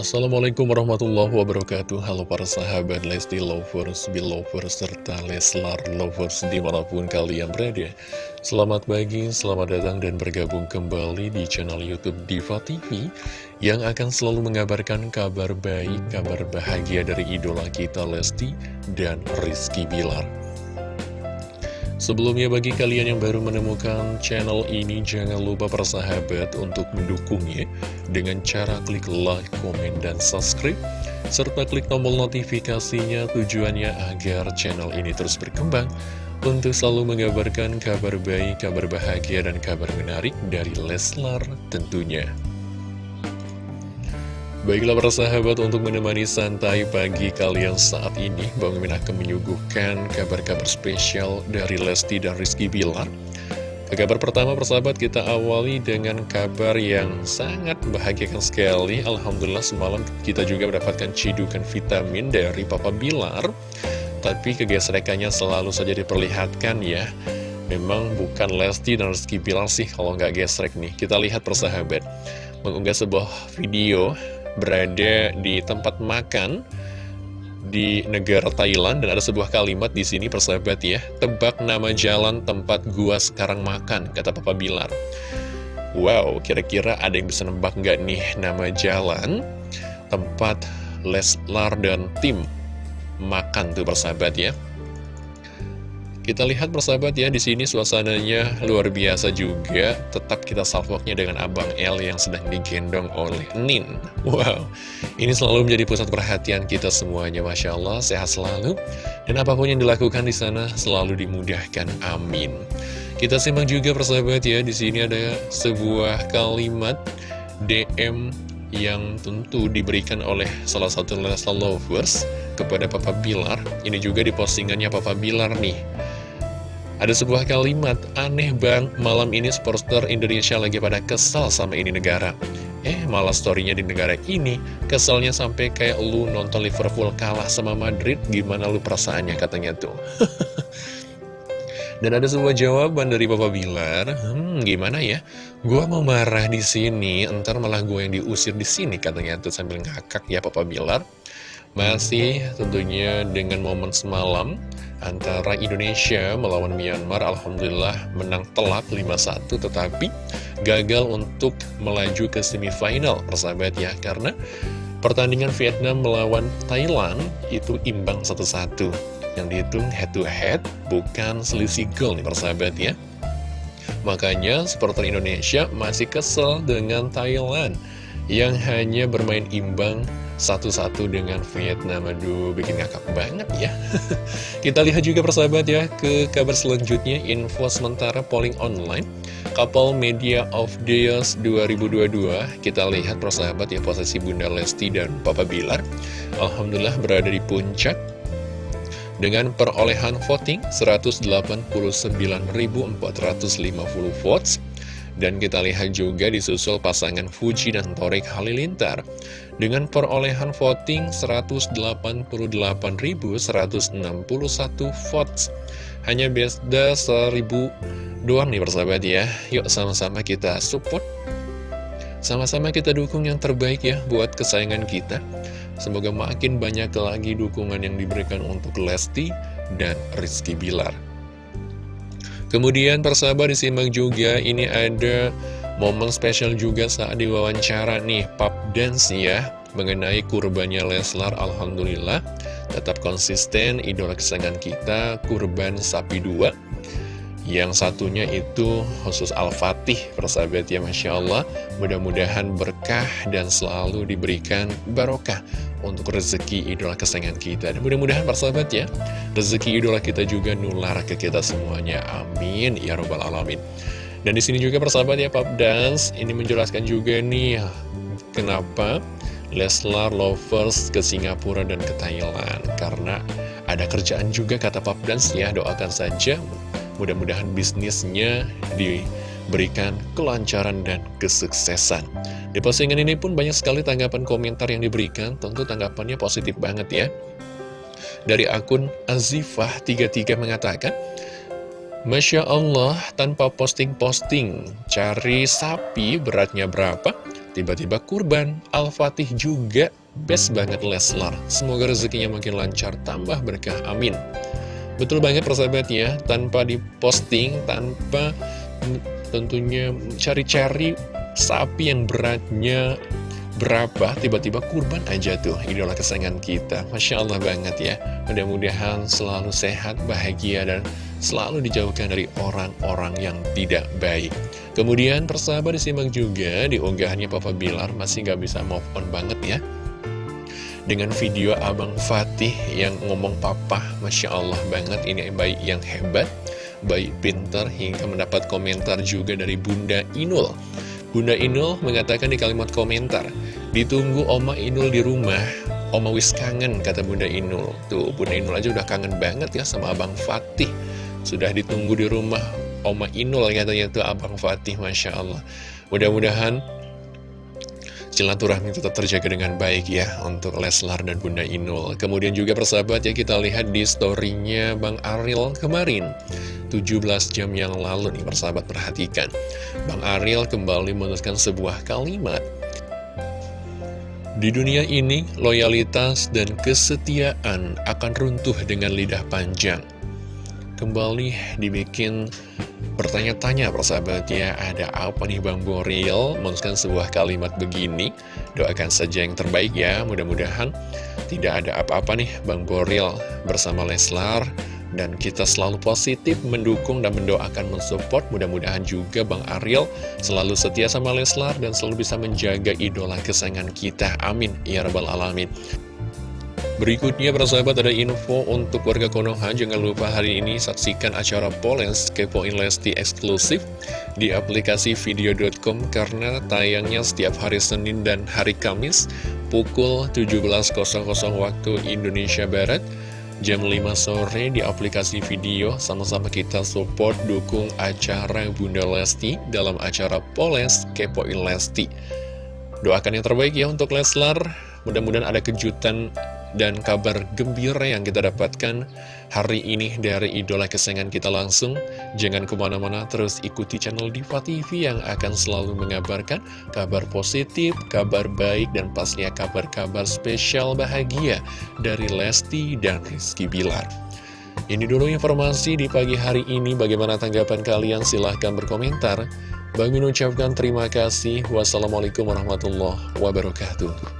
Assalamualaikum warahmatullahi wabarakatuh. Halo para sahabat Lesti Lovers, Belovers, serta Leslar Lovers di mana pun kalian berada. Selamat pagi, selamat datang dan bergabung kembali di channel Youtube Diva TV Yang akan selalu mengabarkan kabar baik, kabar bahagia dari idola kita Lesti dan Rizky Bilar Sebelumnya bagi kalian yang baru menemukan channel ini jangan lupa persahabat untuk mendukungnya dengan cara klik like, komen, dan subscribe serta klik tombol notifikasinya tujuannya agar channel ini terus berkembang untuk selalu mengabarkan kabar baik, kabar bahagia, dan kabar menarik dari Leslar tentunya. Baiklah para sahabat untuk menemani santai pagi kalian saat ini Bang Mimin akan menyuguhkan kabar-kabar spesial dari Lesti dan Rizky Bilar. Ke kabar pertama persahabat kita awali dengan kabar yang sangat membahagiakan sekali. Alhamdulillah semalam kita juga mendapatkan cidukan vitamin dari Papa Bilar. Tapi kegesrekannya selalu saja diperlihatkan ya. Memang bukan Lesti dan Rizky Bilar sih kalau nggak gesrek nih. Kita lihat persahabat Mengunggah sebuah video berada di tempat makan di negara Thailand dan ada sebuah kalimat di sini persahabat ya. Tebak nama jalan tempat gua sekarang makan kata Papa Bilar. Wow kira-kira ada yang bisa nebak nggak nih nama jalan tempat Leslar dan tim makan tuh persahabat ya kita lihat persahabat ya, di sini suasananya luar biasa juga. Tetap kita salvoknya dengan Abang L yang sedang digendong oleh Nin. Wow, ini selalu menjadi pusat perhatian kita semuanya, Masya Allah, sehat selalu. Dan apa pun yang dilakukan di sana selalu dimudahkan, amin. Kita simak juga persahabat ya, di sini ada sebuah kalimat DM yang tentu diberikan oleh salah satu Leslie Lovers kepada Papa Bilar. Ini juga di postingannya Papa Bilar nih. Ada sebuah kalimat, aneh bang, malam ini supporter Indonesia lagi pada kesal sama ini negara. Eh, malah storynya di negara ini, keselnya sampai kayak lu nonton Liverpool kalah sama Madrid, gimana lu perasaannya katanya tuh. Dan ada sebuah jawaban dari Papa Bilar, hmm, gimana ya? Gua mau marah di sini, entar malah gue yang diusir di sini katanya tuh sambil ngakak ya Papa Bilar. Masih tentunya dengan momen semalam antara Indonesia melawan Myanmar Alhamdulillah menang telak 5-1 tetapi gagal untuk melaju ke semifinal persahabat ya karena pertandingan Vietnam melawan Thailand itu imbang 1-1 yang dihitung head to head bukan selisih gol nih persahabat ya. Makanya supporter Indonesia masih kesel dengan Thailand yang hanya bermain imbang satu-satu dengan Vietnam. Aduh bikin ngakak banget ya. Kita lihat juga persahabat ya Ke kabar selanjutnya. Info sementara polling online. Couple Media of Years 2022 Kita lihat persahabat ya Posisi Bunda Lesti dan Papa Bilar. Alhamdulillah berada di puncak. Dengan perolehan voting 189.450 votes dan kita lihat juga disusul pasangan Fuji dan Torik Halilintar dengan perolehan voting 188.161 votes. Hanya beda 1000 doang nih persahabat ya. Yuk sama-sama kita support. Sama-sama kita dukung yang terbaik ya buat kesayangan kita. Semoga makin banyak lagi dukungan yang diberikan untuk Lesti dan Rizky Bilar. Kemudian persahabat disimak juga ini ada momen spesial juga saat diwawancara nih Pap Dance ya Mengenai kurbannya Leslar Alhamdulillah. Tetap konsisten idola kesayangan kita kurban sapi dua Yang satunya itu khusus Al-Fatih persahabat ya Masya Allah. Mudah-mudahan berkah dan selalu diberikan barokah untuk rezeki idola kesayangan kita. Dan mudah-mudahan persahabat ya Rezeki idola kita juga nular ke kita semuanya. Amin. Ya Robbal Alamin. Dan di sini juga persahabat ya Pap Dance Ini menjelaskan juga nih Kenapa Leslar Lovers ke Singapura dan ke Thailand. Karena ada kerjaan juga kata Pap Dance ya Doakan saja Mudah-mudahan bisnisnya diberikan kelancaran dan kesuksesan. Di postingan ini pun banyak sekali tanggapan komentar yang diberikan, tentu tanggapannya positif banget ya. Dari akun Azifah33 mengatakan, Masya Allah, tanpa posting-posting, cari sapi beratnya berapa, Tiba-tiba kurban, Al-Fatih juga best banget Leslar. Semoga rezekinya makin lancar, tambah berkah, amin. Betul banget persahabat ya, tanpa diposting, tanpa tentunya cari-cari sapi yang beratnya berapa, tiba-tiba kurban aja tuh idola kesayangan kita. Masya Allah banget ya. Mudah-mudahan selalu sehat, bahagia, dan selalu dijauhkan dari orang-orang yang tidak baik. Kemudian persahabat disimak juga di unggahannya Papa Bilar masih gak bisa move on banget ya. Dengan video Abang Fatih yang ngomong papa, Masya Allah banget ini bayi yang hebat, bayi pintar hingga mendapat komentar juga dari Bunda Inul. Bunda Inul mengatakan di kalimat komentar, ditunggu Oma Inul di rumah, Oma wis kangen, kata Bunda Inul. Tuh, Bunda Inul aja udah kangen banget ya sama Abang Fatih. Sudah ditunggu di rumah Oma Inul katanya tuh Abang Fatih, Masya Allah. Mudah-mudahan silaturahmi tetap terjaga dengan baik ya untuk Leslar dan Bunda Inul. Kemudian juga persahabat ya kita lihat di storynya Bang Ariel kemarin. 17 jam yang lalu nih persahabat perhatikan. Bang Ariel kembali menuliskan sebuah kalimat. Di dunia ini, loyalitas dan kesetiaan akan runtuh dengan lidah panjang. Kembali dibikin bertanya-tanya persahabat ya, ada apa nih Bang Boril? Menuliskan sebuah kalimat begini, doakan saja yang terbaik ya, mudah-mudahan tidak ada apa-apa nih Bang Boril. Bersama Leslar dan kita selalu positif mendukung dan mendoakan mensupport. Mudah-mudahan juga Bang Ariel selalu setia sama Leslar dan selalu bisa menjaga idola kesayangan kita. Amin. Ya rabbal alamin Berikutnya persahabat ada info untuk warga Konoha. Jangan lupa hari ini saksikan acara Polens Kepoin Lesti eksklusif Di aplikasi video.com Karena tayangnya setiap hari Senin dan hari Kamis Pukul 17.00 waktu Indonesia Barat jam 5 sore di aplikasi video. Sama-sama kita support dukung acara Bunda Lesti dalam acara Poles Kepoin Lesti doakan yang terbaik ya untuk Leslar. Mudah-mudahan ada kejutan dan kabar gembira yang kita dapatkan hari ini dari idola kesayangan kita langsung. Jangan ke mana-mana, terus ikuti channel Diva TV yang akan selalu mengabarkan kabar positif, kabar baik, dan pastinya kabar-kabar spesial bahagia dari Lesti dan Rizky Bilar. Ini dulu informasi di pagi hari ini. Bagaimana tanggapan kalian? Silahkan berkomentar. Bang Min ucapkan terima kasih. Wassalamualaikum warahmatullahi wabarakatuh.